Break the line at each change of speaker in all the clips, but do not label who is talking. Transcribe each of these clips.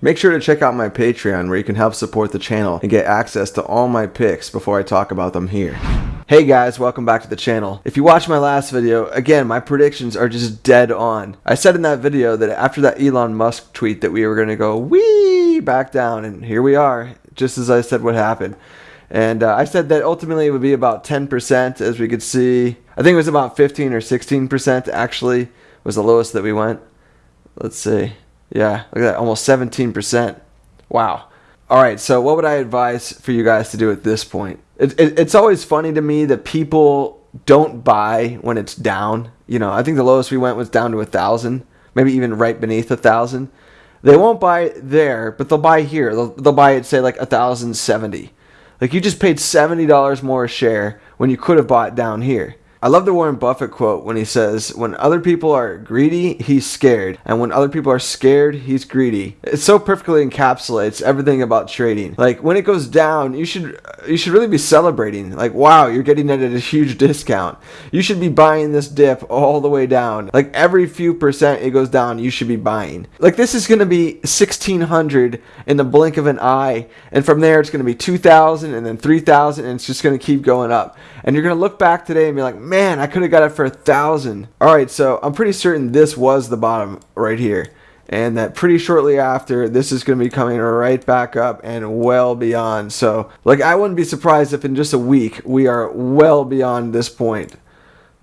Make sure to check out my Patreon where you can help support the channel and get access to all my picks before I talk about them here. Hey guys, welcome back to the channel. If you watched my last video, again, my predictions are just dead on. I said in that video that after that Elon Musk tweet that we were going to go wee back down, and here we are, just as I said what happened. And uh, I said that ultimately it would be about 10% as we could see. I think it was about 15 or 16% actually was the lowest that we went. Let's see. Yeah, look at that, almost 17%. Wow. All right, so what would I advise for you guys to do at this point? It, it, it's always funny to me that people don't buy when it's down. You know, I think the lowest we went was down to a thousand, maybe even right beneath a thousand. They won't buy there, but they'll buy here. They'll, they'll buy it, say, like a thousand seventy. Like you just paid seventy dollars more a share when you could have bought down here. I love the Warren Buffett quote when he says, When other people are greedy, he's scared. And when other people are scared, he's greedy. It so perfectly encapsulates everything about trading. Like when it goes down, you should you should really be celebrating. Like, wow, you're getting it at a huge discount. You should be buying this dip all the way down. Like every few percent it goes down, you should be buying. Like this is gonna be sixteen hundred in the blink of an eye, and from there it's gonna be two thousand and then three thousand, and it's just gonna keep going up. And you're gonna look back today and be like, man, I could have got it for a thousand. All right, so I'm pretty certain this was the bottom right here. And that pretty shortly after, this is going to be coming right back up and well beyond. So, like, I wouldn't be surprised if in just a week we are well beyond this point.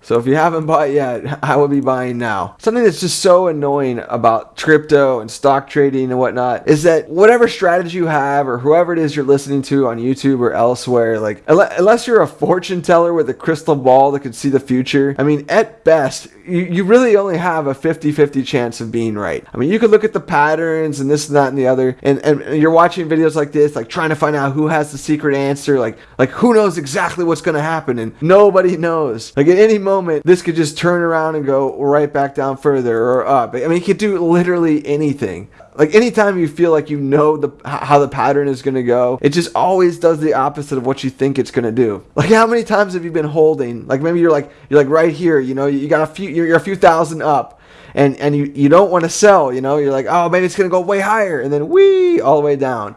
So if you haven't bought yet, I will be buying now. Something that's just so annoying about crypto and stock trading and whatnot is that whatever strategy you have or whoever it is you're listening to on YouTube or elsewhere, like unless you're a fortune teller with a crystal ball that could see the future, I mean, at best, you, really only have a 50-50 chance of being right. I mean, you could look at the patterns and this and that and the other, and, and you're watching videos like this, like trying to find out who has the secret answer, like like who knows exactly what's going to happen, and nobody knows. Like at any moment, this could just turn around and go right back down further or up. I mean, it could do literally anything like anytime you feel like you know the how the pattern is going to go it just always does the opposite of what you think it's going to do like how many times have you been holding like maybe you're like you're like right here you know you got a few you're, you're a few thousand up and and you you don't want to sell you know you're like oh maybe it's going to go way higher and then wee all the way down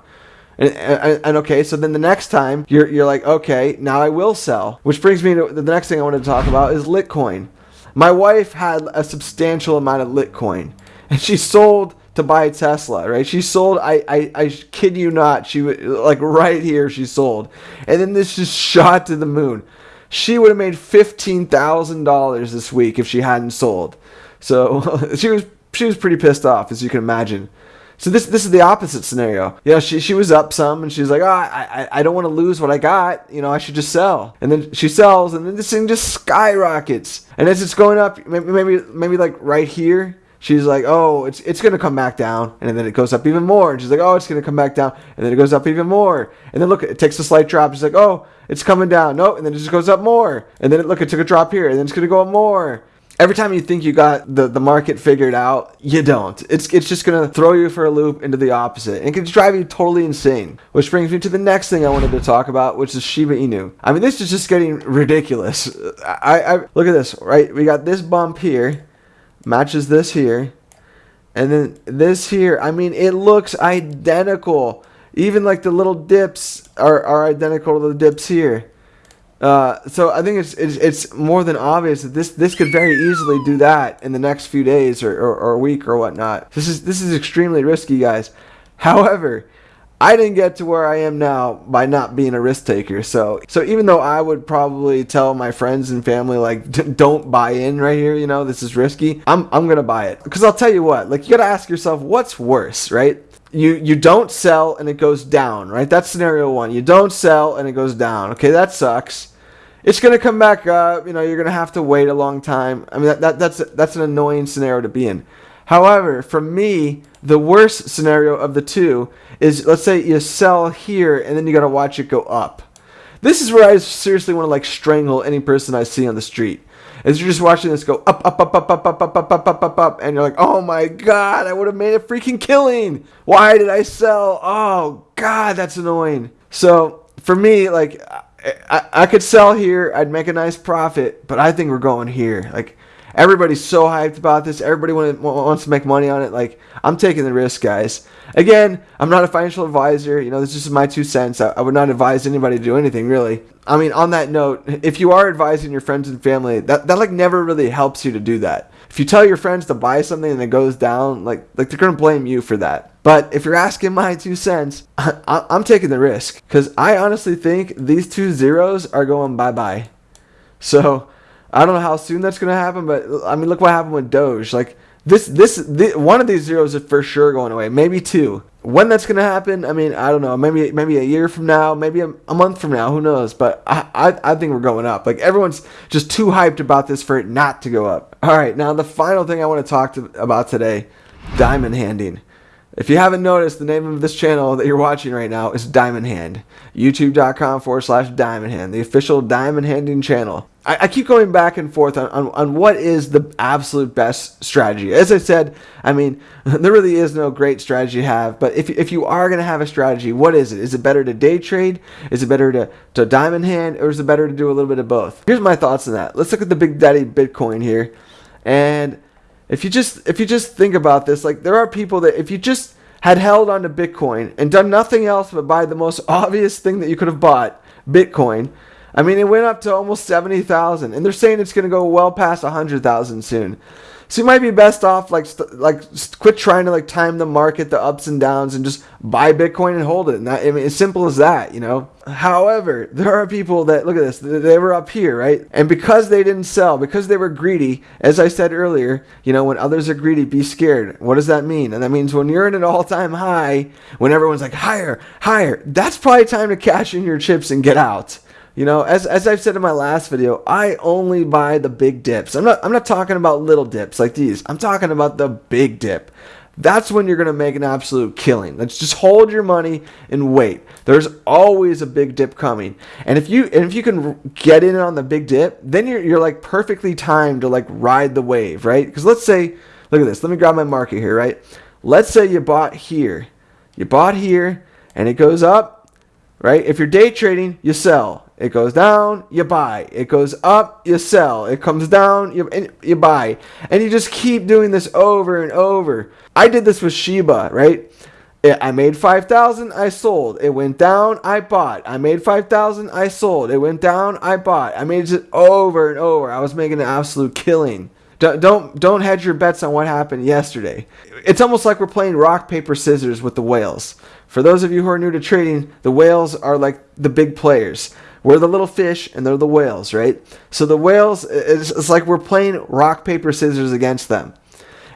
and, and, and, okay, so then the next time you're, you're like, okay, now I will sell. Which brings me to the next thing I wanted to talk about is Litecoin. My wife had a substantial amount of Litecoin, and she sold to buy a Tesla, right? She sold. I, I, I kid you not. She like right here. She sold, and then this just shot to the moon. She would have made fifteen thousand dollars this week if she hadn't sold. So she was she was pretty pissed off, as you can imagine. So this this is the opposite scenario. You know, she she was up some, and she's like, oh, I I, I don't want to lose what I got. You know, I should just sell. And then she sells, and then this thing just skyrockets. And as it's going up, maybe, maybe like right here, she's like, oh, it's it's gonna come back down, and then it goes up even more. And she's like, oh, it's gonna come back down, and then it goes up even more. And then look, it takes a slight drop. She's like, oh, it's coming down. No, and then it just goes up more. And then it, look, it took a drop here, and then it's gonna go up more. Every time you think you got the, the market figured out, you don't. It's it's just gonna throw you for a loop into the opposite. And it can drive you totally insane. Which brings me to the next thing I wanted to talk about, which is Shiba Inu. I mean, this is just getting ridiculous. I, I look at this, right? We got this bump here matches this here. And then this here, I mean, it looks identical. Even like the little dips are, are identical to the dips here. Uh, so I think it's, it's, it's more than obvious that this this could very easily do that in the next few days or, or, or week or whatnot. This is this is extremely risky, guys. However, I didn't get to where I am now by not being a risk taker. So, so even though I would probably tell my friends and family like, don't buy in right here, you know, this is risky. I'm I'm gonna buy it because I'll tell you what, like you gotta ask yourself, what's worse, right? You you don't sell and it goes down, right? That's scenario one. You don't sell and it goes down. Okay, that sucks. It's gonna come back up. You know, you're gonna have to wait a long time. I mean, that, that that's that's an annoying scenario to be in. However, for me, the worst scenario of the two is let's say you sell here and then you got to watch it go up. This is where I seriously want to like strangle any person I see on the street. As you're just watching this go up, up, up, up, up, up, up, up, up, up, up, up, and you're like, oh my god, I would have made a freaking killing. Why did I sell? Oh god, that's annoying. So for me, like, I, I could sell here, I'd make a nice profit, but I think we're going here. Like, Everybody's so hyped about this. Everybody wants to make money on it. Like, I'm taking the risk, guys. Again, I'm not a financial advisor. You know, this is just my two cents. I, I would not advise anybody to do anything, really. I mean, on that note, if you are advising your friends and family, that, that like never really helps you to do that. If you tell your friends to buy something and it goes down, like like they're gonna blame you for that. But if you're asking my two cents, I, am taking the risk because I honestly think these two zeros are going bye bye. So I don't know how soon that's gonna happen, but I mean, look what happened with Doge. Like this, this, this one of these zeros is for sure going away. Maybe two. When that's gonna happen, I mean, I don't know. Maybe maybe a year from now, maybe a, a month from now. Who knows? But I, I I think we're going up. Like everyone's just too hyped about this for it not to go up. All right, now the final thing I want to talk to, about today, diamond handing. If you haven't noticed, the name of this channel that you're watching right now is Diamond Hand. YouTube.com forward slash Diamond Hand, the official diamond handing channel. I, I keep going back and forth on, on, on, what is the absolute best strategy. As I said, I mean, there really is no great strategy to have, but if, if you are going to have a strategy, what is it? Is it better to day trade? Is it better to, to diamond hand? Or is it better to do a little bit of both? Here's my thoughts on that. Let's look at the Big Daddy Bitcoin here. And if you just if you just think about this, like there are people that if you just had held on to Bitcoin and done nothing else but buy the most obvious thing that you could have bought, Bitcoin. I mean, it went up to almost 70,000 and they're saying it's going to go well past 100,000 soon. So you might be best off like like quit trying to like time the market, the ups and downs, and just buy Bitcoin and hold it. And that, I mean, as simple as that, you know. However, there are people that look at this. They were up here, right? And because they didn't sell, because they were greedy, as I said earlier, you know, when others are greedy, be scared. What does that mean? And that means when you're at an all-time high, when everyone's like higher, higher, that's probably time to cash in your chips and get out. You know, as, as I've said in my last video, I only buy the big dips. I'm not I'm not talking about little dips like these. I'm talking about the big dip. That's when you're going to make an absolute killing. Let's just hold your money and wait. There's always a big dip coming. And if you and if you can get in on the big dip, then you're you're like perfectly timed to like ride the wave, right? Cuz let's say look at this. Let me grab my market here, right? Let's say you bought here. You bought here and it goes up, right? If you're day trading, you sell. It goes down, you buy. It goes up, you sell. It comes down, you, you buy. And you just keep doing this over and over. I did this with Shiba, right? I made 5,000, I sold. It went down, I bought. I made 5,000, I sold. It went down, I bought. I made it over and over. I was making an absolute killing. Don't, don't don't hedge your bets on what happened yesterday. It's almost like we're playing rock paper scissors with the whales. For those of you who are new to trading, the whales are like the big players. We're the little fish and they're the whales, right? So the whales, it's, it's like we're playing rock, paper, scissors against them.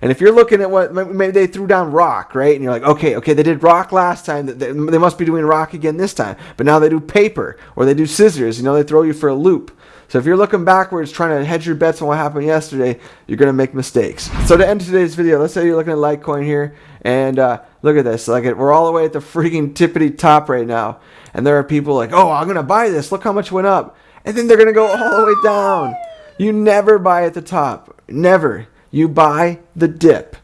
And if you're looking at what maybe they threw down rock, right? And you're like, okay, okay, they did rock last time. They, they must be doing rock again this time. But now they do paper or they do scissors. You know, they throw you for a loop. So if you're looking backwards, trying to hedge your bets on what happened yesterday, you're going to make mistakes. So to end today's video, let's say you're looking at Litecoin here, and uh, look at this. Like we're all the way at the freaking tippity top right now, and there are people like, oh, I'm going to buy this. Look how much went up, and then they're going to go all the way down. You never buy at the top. Never. You buy the dip.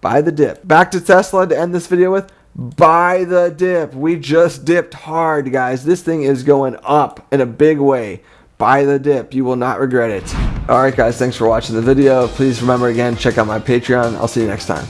Buy the dip. Back to Tesla to end this video with. Buy the dip. We just dipped hard, guys. This thing is going up in a big way buy the dip. You will not regret it. Alright guys, thanks for watching the video. Please remember again, check out my Patreon. I'll see you next time.